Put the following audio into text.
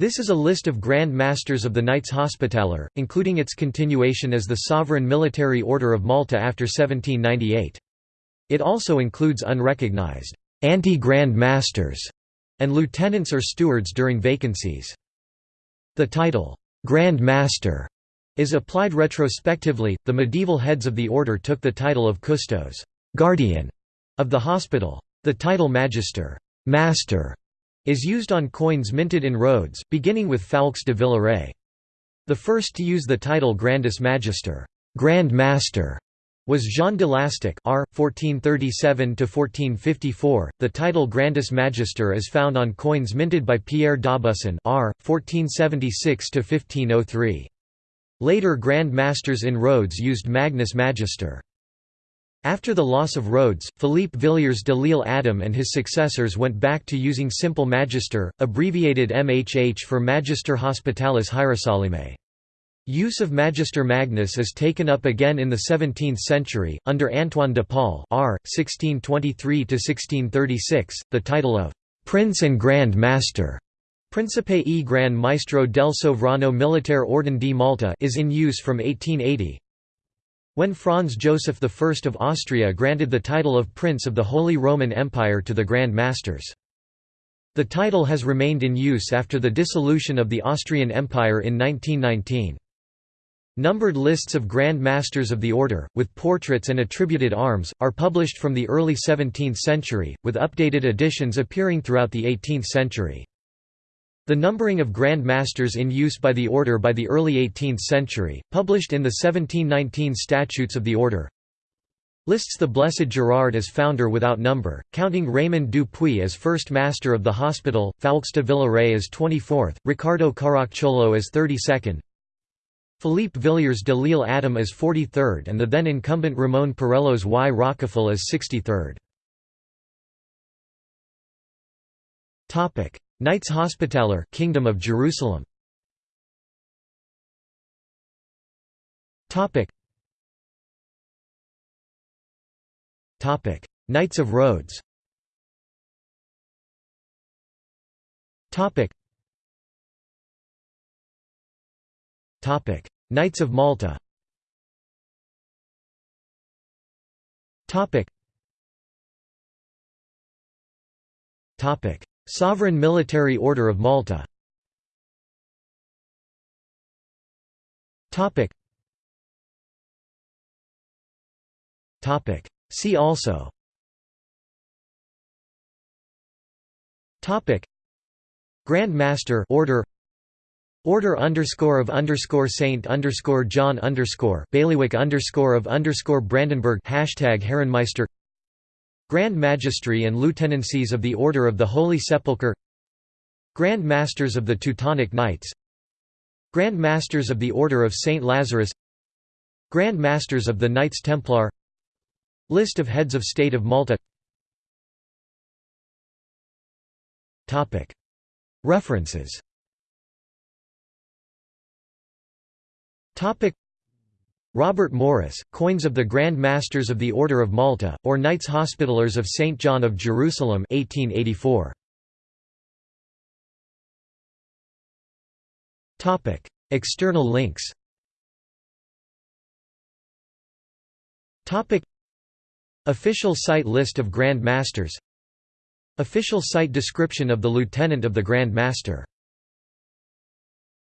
This is a list of Grand Masters of the Knights Hospitaller, including its continuation as the Sovereign Military Order of Malta after 1798. It also includes unrecognized anti-Grand Masters and lieutenants or stewards during vacancies. The title, Grand Master, is applied retrospectively. The medieval heads of the order took the title of custos, guardian, of the hospital. The title Magister, Master, is used on coins minted in Rhodes, beginning with Foulques de Villaret. The first to use the title Grandis Magister, Grand Master, was Jean de Lastic R. 1437–1454. The title Grandis Magister is found on coins minted by Pierre d'Aubusson R. 1476–1503. Later Grand Masters in Rhodes used Magnus Magister. After the loss of Rhodes, Philippe Villiers de l'Isle Adam and his successors went back to using simple Magister, abbreviated MHH for Magister Hospitalis Hierosolymae. Use of Magister Magnus is taken up again in the 17th century, under Antoine de Paul R. 1623–1636, the title of «Prince and Grand Master» Principe e Gran Maestro del Sovrano Militare Orden di Malta is in use from 1880, when Franz Joseph I of Austria granted the title of Prince of the Holy Roman Empire to the Grand Masters. The title has remained in use after the dissolution of the Austrian Empire in 1919. Numbered lists of Grand Masters of the Order, with portraits and attributed arms, are published from the early 17th century, with updated editions appearing throughout the 18th century. The numbering of Grand Masters in use by the order by the early 18th century, published in the 1719 Statutes of the Order, lists the Blessed Gerard as founder without number, counting Raymond du Puy as first master of the hospital, Foulques de Villaret as 24th, Ricardo Caracciolo as 32nd, Philippe Villiers de l'Isle Adam as 43rd and the then incumbent Ramon Perellos y Rocafull as 63rd. Knights Hospitaller Kingdom of Jerusalem. Topic. Topic. Knights of Rhodes. Topic. Topic. Knights of Malta. Topic. Topic Sovereign Military Order of Malta. See also. Grand Master Order. Order underscore of underscore Saint underscore John underscore Bailiwick underscore of underscore Brandenburg hashtag Herrenmeister Grand Magistry and Lieutenancies of the Order of the Holy Sepulchre Grand Masters of the Teutonic Knights Grand Masters of the Order of St. Lazarus Grand Masters of the Knights Templar List of Heads of State of Malta. References Robert Morris, Coins of the Grand Masters of the Order of Malta, or Knights Hospitallers of St. John of Jerusalem 1884. External links Official site list of Grand Masters Official site description of the Lieutenant of the Grand Master